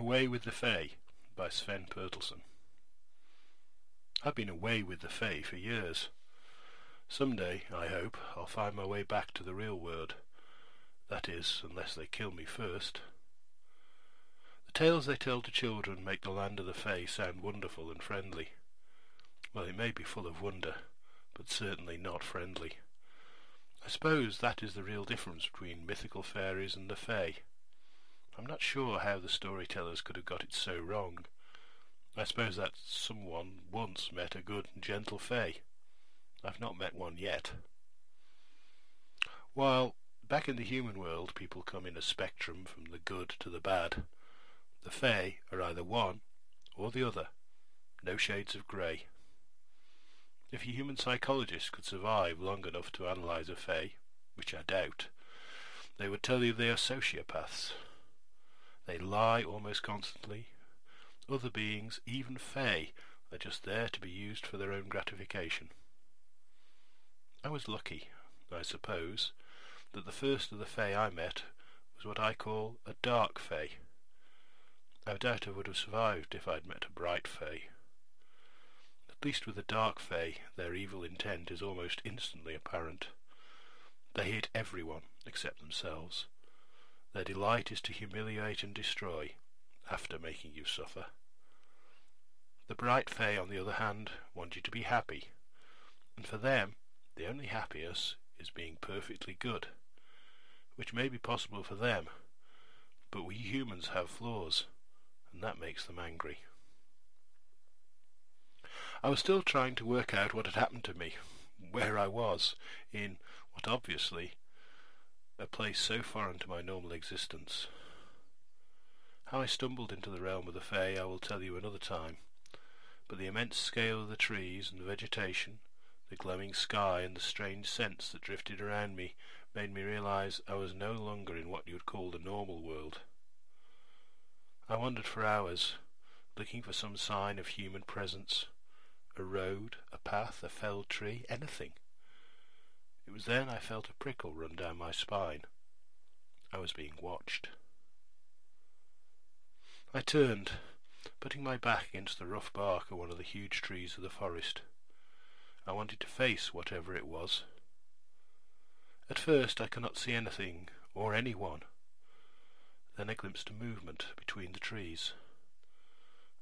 Away with the Fae by Sven Pertelson. I've been away with the Fae for years. Some day, I hope, I'll find my way back to the real world. That is, unless they kill me first. The tales they tell to children make the land of the Fae sound wonderful and friendly. Well, it may be full of wonder, but certainly not friendly. I suppose that is the real difference between mythical fairies and the Fae. I'm not sure how the storytellers could have got it so wrong. I suppose that someone once met a good and gentle Fae. I've not met one yet. While back in the human world people come in a spectrum from the good to the bad, the Fae are either one or the other, no shades of grey. If a human psychologist could survive long enough to analyse a Fae, which I doubt, they would tell you they are sociopaths. They lie almost constantly. Other beings, even Fae, are just there to be used for their own gratification. I was lucky, I suppose, that the first of the Fae I met was what I call a dark Fae. I doubt I would have survived if I'd met a bright Fae. At least with the dark Fae, their evil intent is almost instantly apparent. They hate everyone except themselves. Their delight is to humiliate and destroy, after making you suffer. The bright Fae, on the other hand, want you to be happy, and for them the only happiness is being perfectly good, which may be possible for them, but we humans have flaws, and that makes them angry. I was still trying to work out what had happened to me, where I was, in what obviously a place so foreign to my normal existence. How I stumbled into the realm of the Fae I will tell you another time, but the immense scale of the trees and the vegetation, the glowing sky and the strange scents that drifted around me made me realize I was no longer in what you'd call the normal world. I wandered for hours, looking for some sign of human presence, a road, a path, a felled tree, anything. It was then I felt a prickle run down my spine. I was being watched. I turned, putting my back against the rough bark of one of the huge trees of the forest. I wanted to face whatever it was. At first I could not see anything or anyone. Then I glimpsed a movement between the trees.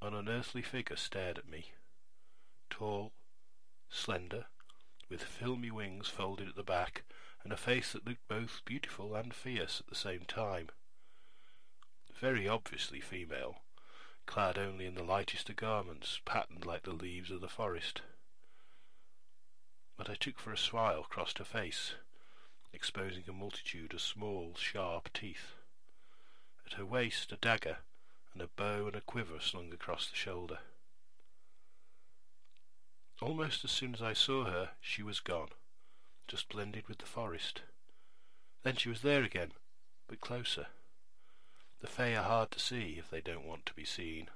An unearthly figure stared at me tall, slender, with filmy wings folded at the back, and a face that looked both beautiful and fierce at the same time. Very obviously female, clad only in the lightest of garments, patterned like the leaves of the forest. But I took for a smile crossed her face, exposing a multitude of small, sharp teeth. At her waist a dagger, and a bow and a quiver slung across the shoulder. Almost as soon as I saw her, she was gone, just blended with the forest. Then she was there again, but closer. The Fae are hard to see if they don't want to be seen.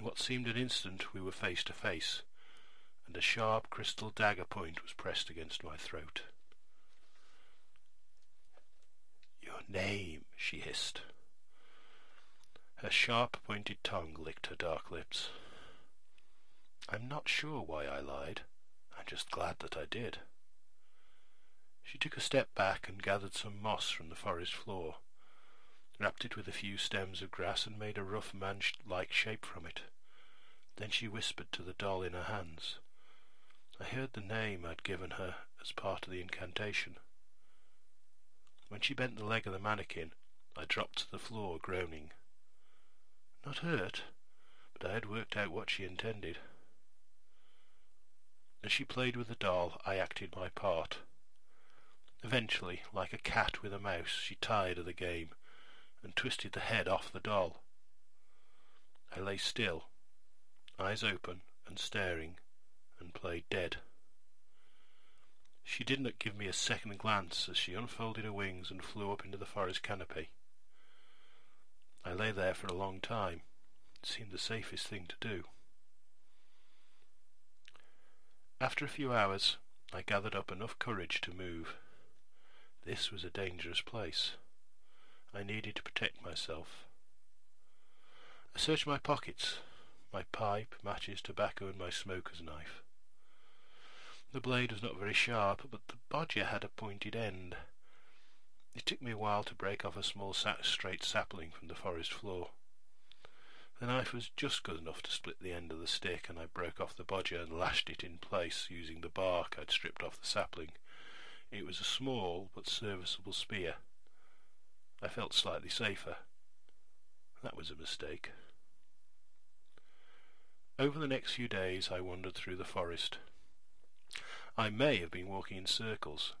What seemed an instant we were face to face, and a sharp crystal dagger point was pressed against my throat. Your name, she hissed. Her sharp pointed tongue licked her dark lips. I'm not sure why I lied. I'm just glad that I did. She took a step back and gathered some moss from the forest floor, wrapped it with a few stems of grass and made a rough man-like shape from it. Then she whispered to the doll in her hands. I heard the name I'd given her as part of the incantation. When she bent the leg of the mannequin, I dropped to the floor, groaning. Not hurt, but I had worked out what she intended. As she played with the doll, I acted my part. Eventually, like a cat with a mouse, she tired of the game and twisted the head off the doll. I lay still, eyes open and staring, and played dead. She did not give me a second glance as she unfolded her wings and flew up into the forest canopy. I lay there for a long time. It seemed the safest thing to do. After a few hours, I gathered up enough courage to move. This was a dangerous place. I needed to protect myself. I searched my pockets, my pipe, matches, tobacco, and my smoker's knife. The blade was not very sharp, but the bodger had a pointed end. It took me a while to break off a small straight sapling from the forest floor. The knife was just good enough to split the end of the stick, and I broke off the bodger and lashed it in place using the bark I'd stripped off the sapling. It was a small but serviceable spear. I felt slightly safer. That was a mistake. Over the next few days I wandered through the forest. I may have been walking in circles.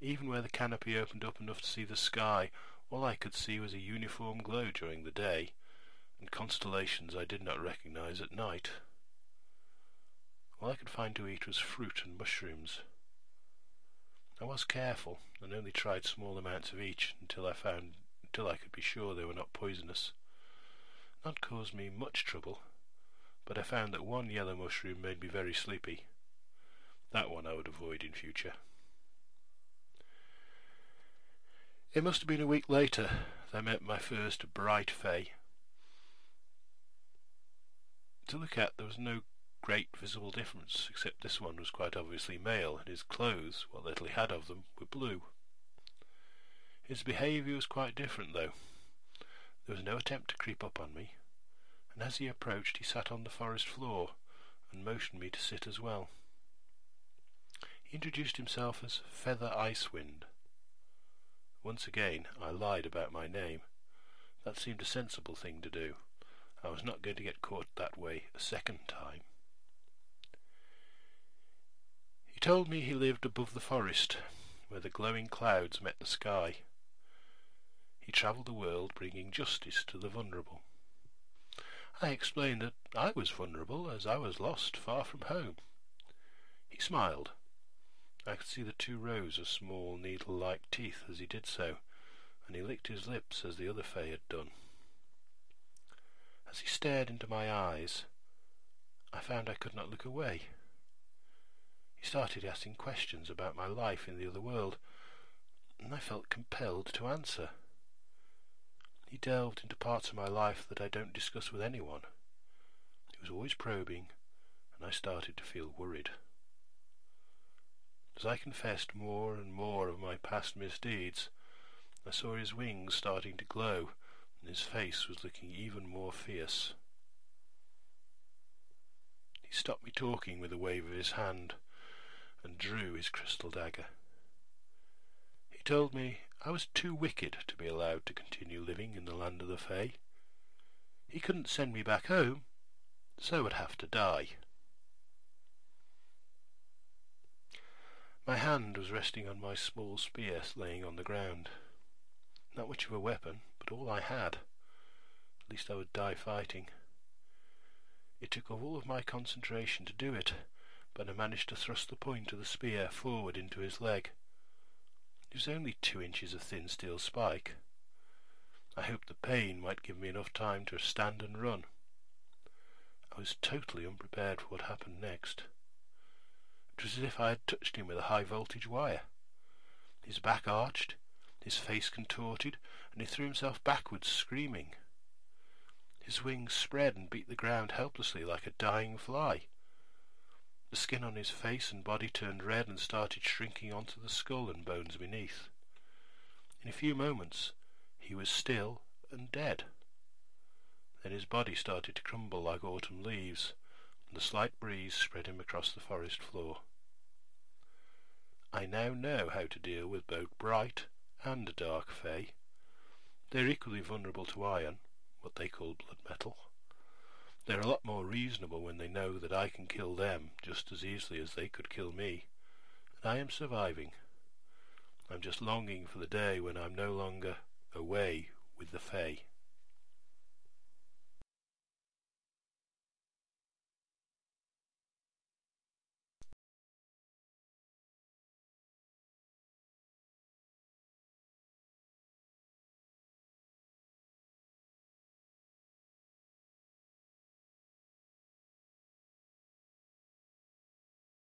Even where the canopy opened up enough to see the sky, all I could see was a uniform glow during the day, and constellations I did not recognize at night. All I could find to eat was fruit and mushrooms. I was careful, and only tried small amounts of each until I found until I could be sure they were not poisonous. None caused me much trouble, but I found that one yellow mushroom made me very sleepy. That one I would avoid in future. It must have been a week later that I met my first bright Fae. To look at, there was no great visible difference, except this one was quite obviously male, and his clothes, what little he had of them, were blue. His behaviour was quite different, though. There was no attempt to creep up on me, and as he approached he sat on the forest floor and motioned me to sit as well. He introduced himself as Feather Icewind. Once again I lied about my name. That seemed a sensible thing to do. I was not going to get caught that way a second time. He told me he lived above the forest, where the glowing clouds met the sky. He travelled the world bringing justice to the vulnerable. I explained that I was vulnerable, as I was lost far from home. He smiled I could see the two rows of small needle-like teeth as he did so, and he licked his lips as the other Fae had done. As he stared into my eyes, I found I could not look away. He started asking questions about my life in the other world, and I felt compelled to answer. He delved into parts of my life that I don't discuss with anyone. He was always probing, and I started to feel worried. As I confessed more and more of my past misdeeds, I saw his wings starting to glow, and his face was looking even more fierce. He stopped me talking with a wave of his hand, and drew his crystal dagger. He told me I was too wicked to be allowed to continue living in the land of the Fae. He couldn't send me back home, so I'd have to die. My hand was resting on my small spear laying on the ground. Not much of a weapon, but all I had. At least I would die fighting. It took all of my concentration to do it, but I managed to thrust the point of the spear forward into his leg. It was only two inches of thin steel spike. I hoped the pain might give me enough time to stand and run. I was totally unprepared for what happened next. It was as if I had touched him with a high voltage wire. His back arched, his face contorted, and he threw himself backwards, screaming. His wings spread and beat the ground helplessly like a dying fly. The skin on his face and body turned red and started shrinking onto the skull and bones beneath. In a few moments he was still and dead. Then his body started to crumble like autumn leaves, and a slight breeze spread him across the forest floor. I now know how to deal with both bright and dark Fae. They're equally vulnerable to iron, what they call blood metal. They're a lot more reasonable when they know that I can kill them just as easily as they could kill me, and I am surviving. I'm just longing for the day when I'm no longer away with the Fae.